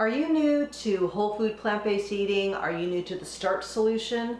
Are you new to whole food plant-based eating? Are you new to the starch solution?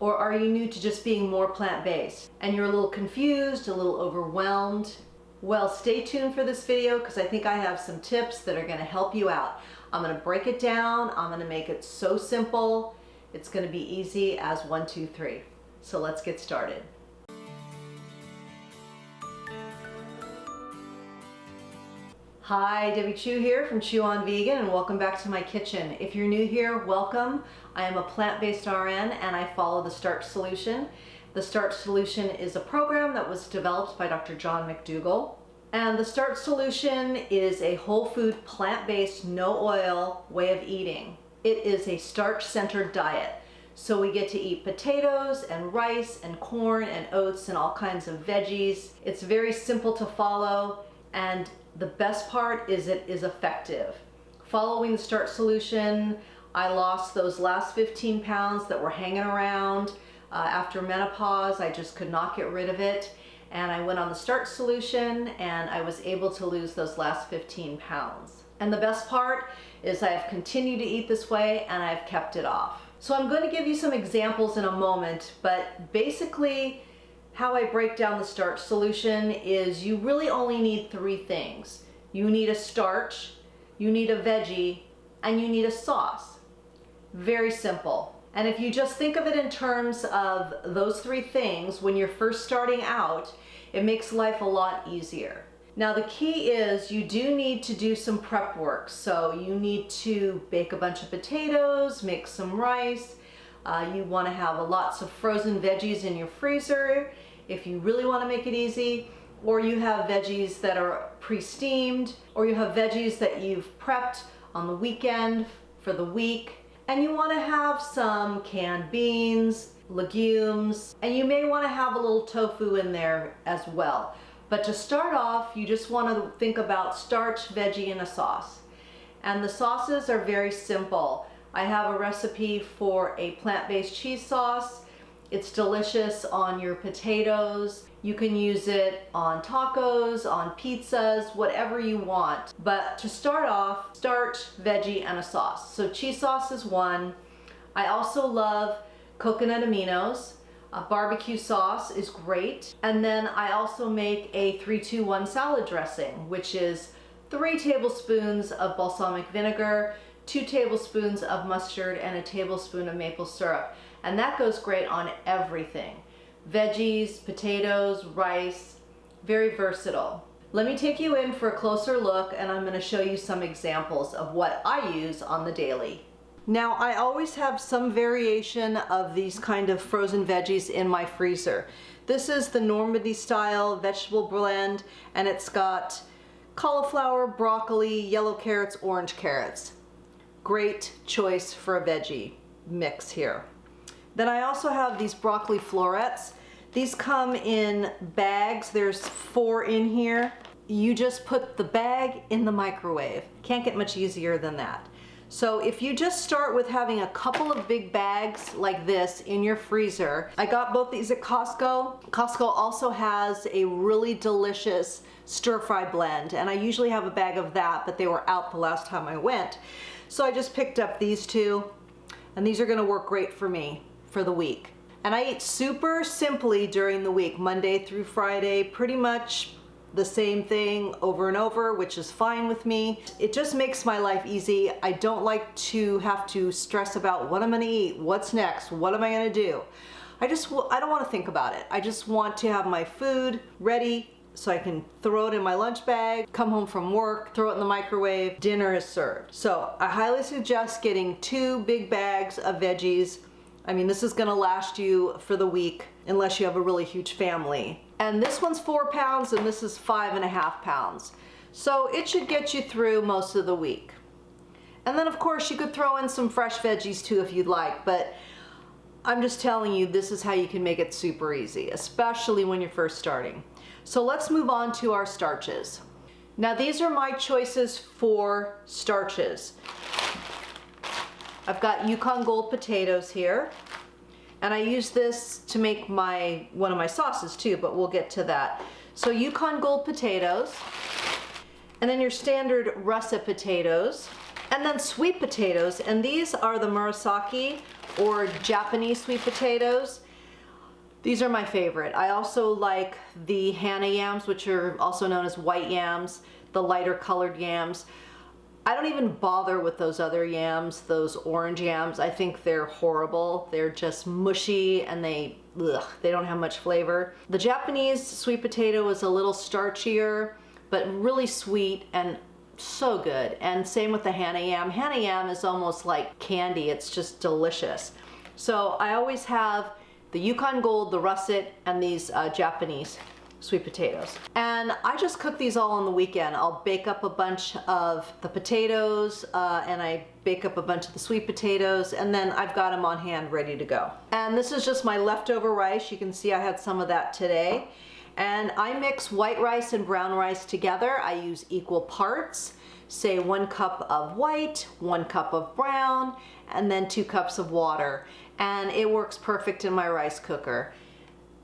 Or are you new to just being more plant-based? And you're a little confused, a little overwhelmed? Well, stay tuned for this video because I think I have some tips that are gonna help you out. I'm gonna break it down. I'm gonna make it so simple. It's gonna be easy as one, two, three. So let's get started. Hi, Debbie Chew here from Chew on Vegan and welcome back to my kitchen. If you're new here, welcome. I am a plant-based RN and I follow the Starch Solution. The Starch Solution is a program that was developed by Dr. John McDougall. And the Starch Solution is a whole food, plant-based, no oil way of eating. It is a starch-centered diet. So we get to eat potatoes and rice and corn and oats and all kinds of veggies. It's very simple to follow and the best part is it is effective. Following the Starch Solution, I lost those last 15 pounds that were hanging around uh, after menopause. I just could not get rid of it. And I went on the Starch Solution and I was able to lose those last 15 pounds. And the best part is I have continued to eat this way and I've kept it off. So I'm going to give you some examples in a moment, but basically how I break down the starch solution is you really only need three things. You need a starch, you need a veggie, and you need a sauce. Very simple. And if you just think of it in terms of those three things when you're first starting out, it makes life a lot easier. Now the key is you do need to do some prep work. So you need to bake a bunch of potatoes, make some rice, uh, you want to have lots of frozen veggies in your freezer if you really want to make it easy or you have veggies that are pre-steamed or you have veggies that you've prepped on the weekend for the week and you want to have some canned beans, legumes, and you may want to have a little tofu in there as well. But to start off, you just want to think about starch, veggie, and a sauce. And the sauces are very simple. I have a recipe for a plant-based cheese sauce. It's delicious on your potatoes. You can use it on tacos, on pizzas, whatever you want. But to start off, starch, veggie, and a sauce. So cheese sauce is one. I also love coconut aminos. A barbecue sauce is great. And then I also make a 3-2-1 salad dressing, which is three tablespoons of balsamic vinegar, two tablespoons of mustard and a tablespoon of maple syrup. And that goes great on everything. Veggies, potatoes, rice, very versatile. Let me take you in for a closer look and I'm going to show you some examples of what I use on the daily. Now I always have some variation of these kind of frozen veggies in my freezer. This is the Normandy style vegetable blend and it's got cauliflower, broccoli, yellow carrots, orange carrots. Great choice for a veggie mix here. Then I also have these broccoli florets. These come in bags. There's four in here. You just put the bag in the microwave. Can't get much easier than that. So if you just start with having a couple of big bags like this in your freezer, I got both these at Costco. Costco also has a really delicious stir fry blend and I usually have a bag of that, but they were out the last time I went. So I just picked up these two and these are gonna work great for me for the week. And I eat super simply during the week, Monday through Friday, pretty much the same thing over and over, which is fine with me. It just makes my life easy. I don't like to have to stress about what I'm gonna eat, what's next, what am I gonna do. I just, I don't wanna think about it. I just want to have my food ready, so I can throw it in my lunch bag, come home from work, throw it in the microwave, dinner is served. So I highly suggest getting two big bags of veggies. I mean, this is gonna last you for the week unless you have a really huge family. And this one's four pounds and this is five and a half pounds. So it should get you through most of the week. And then of course you could throw in some fresh veggies too if you'd like, but I'm just telling you this is how you can make it super easy, especially when you're first starting. So let's move on to our starches. Now these are my choices for starches. I've got Yukon Gold potatoes here. And I use this to make my one of my sauces too, but we'll get to that. So Yukon Gold potatoes. And then your standard russet potatoes. And then sweet potatoes, and these are the Murasaki or Japanese sweet potatoes. These are my favorite. I also like the Hana yams, which are also known as white yams, the lighter colored yams. I don't even bother with those other yams, those orange yams. I think they're horrible. They're just mushy and they, ugh, they don't have much flavor. The Japanese sweet potato is a little starchier, but really sweet and so good. And same with the Hana yam. Hana yam is almost like candy. It's just delicious. So I always have the Yukon Gold, the russet, and these uh, Japanese sweet potatoes. And I just cook these all on the weekend. I'll bake up a bunch of the potatoes uh, and I bake up a bunch of the sweet potatoes and then I've got them on hand ready to go. And this is just my leftover rice. You can see I had some of that today. And I mix white rice and brown rice together. I use equal parts say one cup of white, one cup of brown, and then two cups of water. And it works perfect in my rice cooker.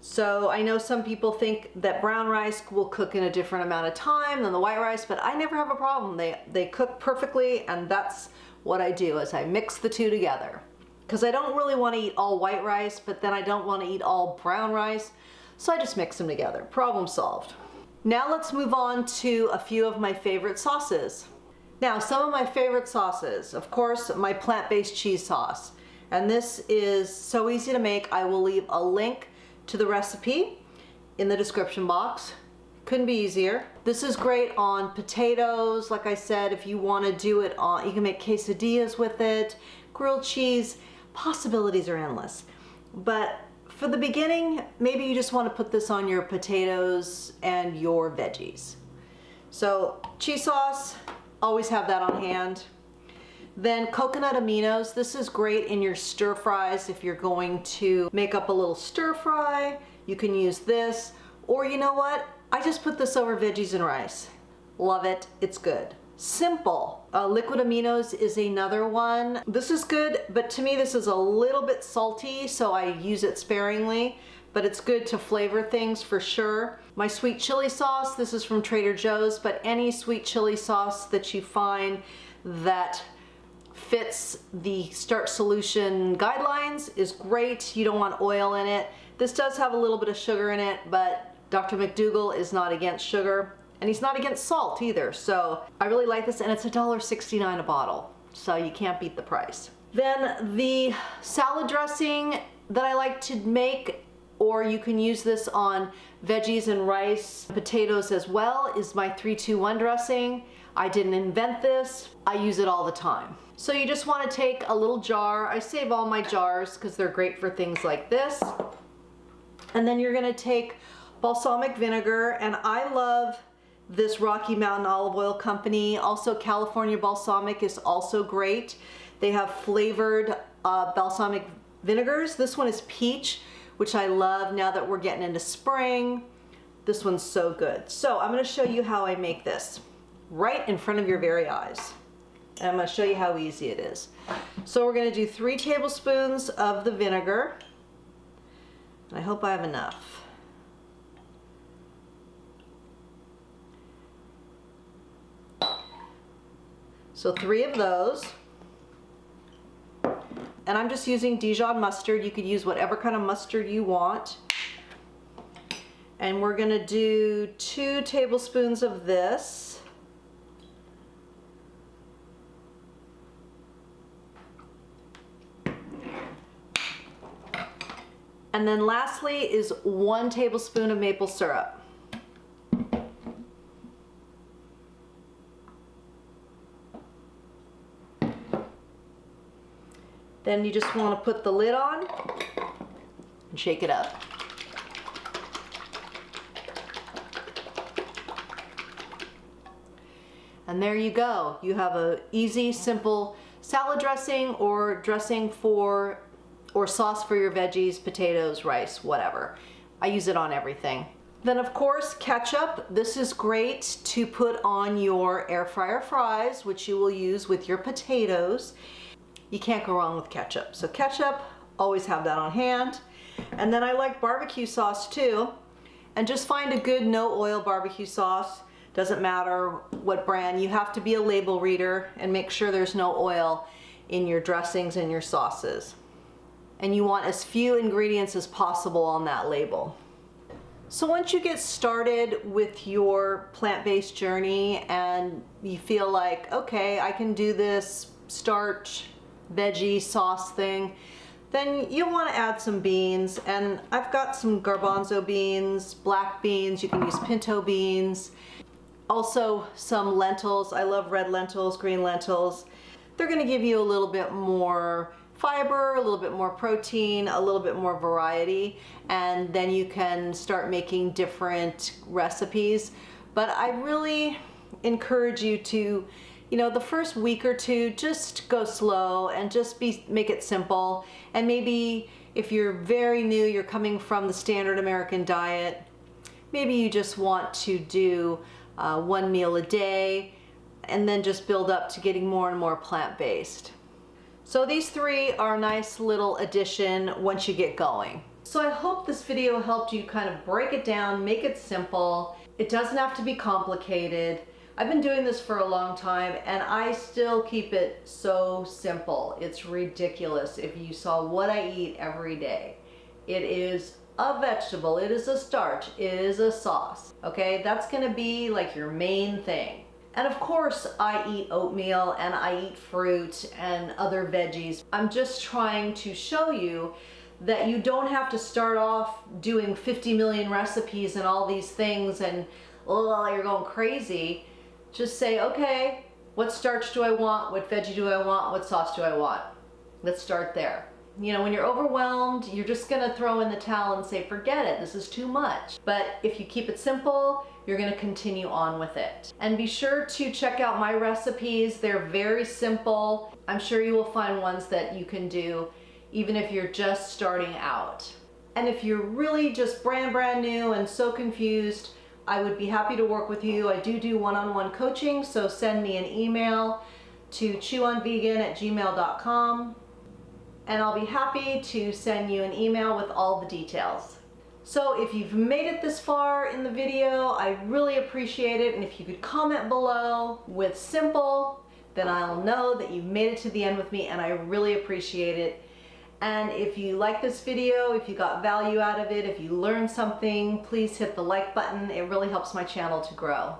So I know some people think that brown rice will cook in a different amount of time than the white rice, but I never have a problem. They, they cook perfectly and that's what I do is I mix the two together. Because I don't really want to eat all white rice, but then I don't want to eat all brown rice. So I just mix them together. Problem solved. Now let's move on to a few of my favorite sauces. Now some of my favorite sauces, of course my plant-based cheese sauce. And this is so easy to make. I will leave a link to the recipe in the description box. Couldn't be easier. This is great on potatoes. Like I said, if you want to do it on, you can make quesadillas with it, grilled cheese. Possibilities are endless. But for the beginning, maybe you just want to put this on your potatoes and your veggies. So cheese sauce, always have that on hand. Then coconut aminos, this is great in your stir fries if you're going to make up a little stir fry. You can use this, or you know what? I just put this over veggies and rice. Love it, it's good. Simple. Uh, liquid aminos is another one. This is good, but to me this is a little bit salty, so I use it sparingly, but it's good to flavor things for sure. My sweet chili sauce, this is from Trader Joe's, but any sweet chili sauce that you find that fits the Starch Solution guidelines is great. You don't want oil in it. This does have a little bit of sugar in it, but Dr. McDougall is not against sugar and he's not against salt either. So I really like this and it's $1.69 a bottle. So you can't beat the price. Then the salad dressing that I like to make or you can use this on veggies and rice, potatoes as well, is my 321 dressing. I didn't invent this, I use it all the time. So you just want to take a little jar. I save all my jars because they're great for things like this. And then you're going to take balsamic vinegar and I love this Rocky Mountain Olive Oil Company. Also California Balsamic is also great. They have flavored uh, balsamic vinegars. This one is peach, which I love now that we're getting into spring. This one's so good. So I'm going to show you how I make this right in front of your very eyes. And I'm going to show you how easy it is. So we're going to do three tablespoons of the vinegar. I hope I have enough. So three of those. And I'm just using Dijon mustard. You could use whatever kind of mustard you want. And we're going to do two tablespoons of this. And then lastly is one tablespoon of maple syrup. Then you just want to put the lid on and shake it up. And there you go. You have a easy, simple salad dressing or dressing for or sauce for your veggies, potatoes, rice, whatever. I use it on everything. Then of course, ketchup. This is great to put on your air fryer fries, which you will use with your potatoes. You can't go wrong with ketchup. So ketchup, always have that on hand. And then I like barbecue sauce too. And just find a good no oil barbecue sauce. Doesn't matter what brand, you have to be a label reader and make sure there's no oil in your dressings and your sauces. And you want as few ingredients as possible on that label. So once you get started with your plant-based journey and you feel like, okay, I can do this starch, veggie, sauce thing, then you'll want to add some beans. And I've got some garbanzo beans, black beans, you can use pinto beans. Also some lentils, I love red lentils, green lentils. They're going to give you a little bit more fiber, a little bit more protein, a little bit more variety, and then you can start making different recipes. But I really encourage you to, you know, the first week or two, just go slow and just be make it simple. And maybe if you're very new, you're coming from the standard American diet, maybe you just want to do uh, one meal a day and then just build up to getting more and more plant-based. So these three are a nice little addition once you get going. So I hope this video helped you kind of break it down, make it simple. It doesn't have to be complicated. I've been doing this for a long time and I still keep it so simple. It's ridiculous if you saw what I eat every day. It is a vegetable, it is a starch, it is a sauce, okay? That's gonna be like your main thing. And of course I eat oatmeal and I eat fruit and other veggies. I'm just trying to show you that you don't have to start off doing 50 million recipes and all these things and oh, you're going crazy. Just say, okay, what starch do I want? What veggie do I want? What sauce do I want? Let's start there. You know, when you're overwhelmed, you're just gonna throw in the towel and say, forget it, this is too much. But if you keep it simple, you're gonna continue on with it. And be sure to check out my recipes. They're very simple. I'm sure you will find ones that you can do even if you're just starting out. And if you're really just brand, brand new and so confused, I would be happy to work with you. I do do one-on-one -on -one coaching, so send me an email to chewonvegan at gmail.com and I'll be happy to send you an email with all the details. So if you've made it this far in the video, I really appreciate it. And if you could comment below with simple, then I'll know that you've made it to the end with me and I really appreciate it. And if you like this video, if you got value out of it, if you learned something, please hit the like button. It really helps my channel to grow.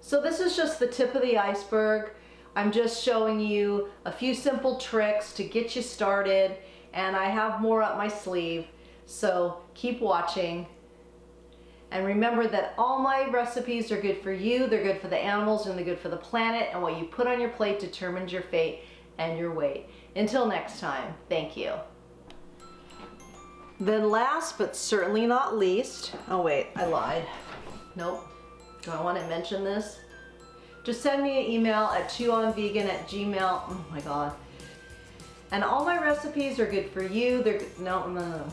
So this is just the tip of the iceberg. I'm just showing you a few simple tricks to get you started and I have more up my sleeve. So keep watching. And remember that all my recipes are good for you, they're good for the animals, and they're good for the planet, and what you put on your plate determines your fate and your weight. Until next time, thank you. Then last, but certainly not least, oh wait, I lied. Nope. Do I want to mention this? Just send me an email at chewonvegan at gmail. Oh my god. And all my recipes are good for you. They're no, no, no.